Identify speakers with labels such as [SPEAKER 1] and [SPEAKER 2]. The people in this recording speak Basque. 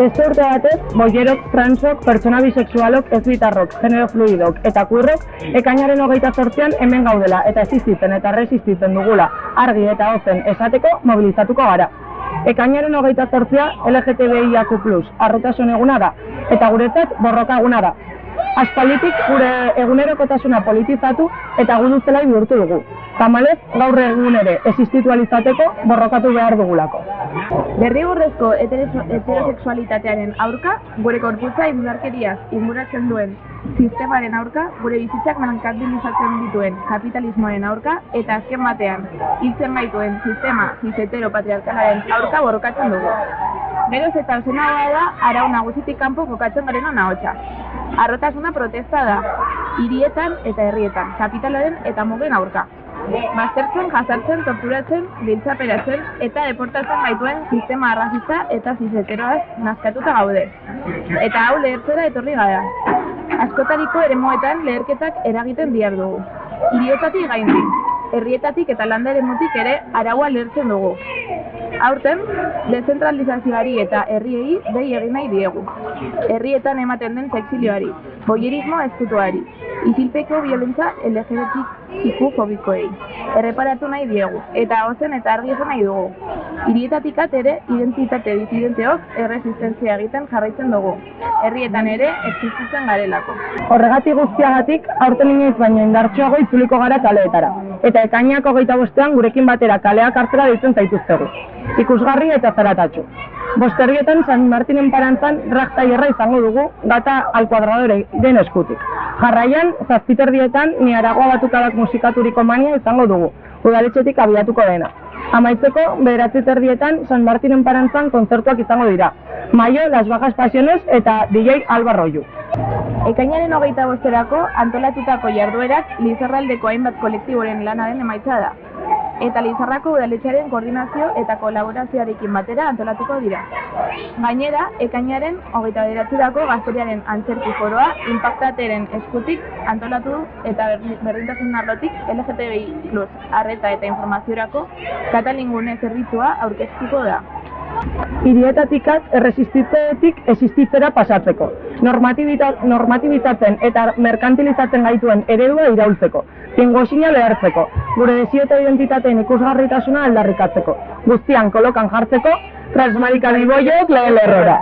[SPEAKER 1] Beste urte batez, boierok, transok, pertsona bisexualok, ez genero fluidok eta kurrok ekainaren hogeita sortzean hemen gaudela eta existitzen eta resistitzen dugula argi eta ozen esateko mobilizatuko gara. Ekainaren hogeita sortzea LGTBIAQ+, arrotasun eguna da, eta guretzat borroka eguna da. Aspalditik gure egunerokotasuna politizatu eta gudu zelai bihurtu dugu. Tamalez, gaur egun ere existitualizateko borrokatu behar dugulako.
[SPEAKER 2] Heteroso- heterosexualitatearen aurka, gure korputza indarkeriaz inguratzen duen sistemaren aurka, gure bizitzak merkantilizatzen dituen kapitalismoaren aurka, eta azken batean, hiltzen gaituen sistema cis patriarkalaren aurka borrokatzen dugu. Geroz eta ozenagoa da, arau nagusitik kanpo kokatzen garen ahotsa. Arrotasuna protesta da, hirietan eta herrietan, kapitalaren eta mugen aurka. Baztertzen, jasartzen, torturatzen, biltzaperatzen eta deportatzen gaituen sistema arrazista eta zizeteroaz nazkatuta gaude. Eta hau lehertzera etorri gara. Askotariko eremuetan leherketak eragiten diar dugu. Hirietatik gaindi, herrietatik eta landa eremutik ere araua lehertzen dugu. Aurten, dezentralizazioari eta herriei dei egin nahi diegu. Herrietan ematen den sexilioari, boierismo ezkutuari, isilpeko violentza LGBTIQ fobikoei. Erreparatu nahi diegu, eta ozen eta argi esan nahi dugu. Hirietatik at ere, identitate disidenteok erresistentzia egiten jarraitzen dugu. Herrietan ere, existitzen garelako.
[SPEAKER 1] Horregatik guztiagatik, aurten inoiz baino indartsuago itzuliko gara kaleetara. Eta ekainak hogeita bostean gurekin batera kaleak hartzera deitzen zaituztegu. Ikusgarri eta zaratatxu. Bosterrietan San Martinen parantzan rakta izango dugu gata al kuadradore den eskutik. Jarraian, zazpiterdietan ni aragoa batukabak musikaturiko mania izango dugu, udaletxetik abiatuko dena. Amaitzeko, bederatzi terdietan San Martinen parantzan kontzertuak izango dira. Maio, Las Bajas Pasiones eta DJ Alba Royu.
[SPEAKER 2] Ekainaren hogeita bosterako antolatutako jarduerak Lizarraldeko hainbat kolektiboren lanaren emaitza da. Eta Lizarrako udaletxearen koordinazio eta kolaborazioarekin batera antolatuko dira. Gainera, ekainaren hogeita bederatzerako gazteriaren antzerki foroa impactateren eskutik antolatu eta ber- berdintasun arlotik LGTBI plus arreta eta informaziorako katalingune zerbitzua aurkeztuko da.
[SPEAKER 1] Hirietatikaz erresistitzetik existitzera pasatzeko. Normatibita, normatibizatzen eta merkantilizatzen gaituen eredua iraultzeko. Pingoxina lehertzeko. Gure desio eta identitateen ikusgarritasuna aldarrikatzeko. Guztian kolokan jartzeko, transmarika biboiok lehen lerrora.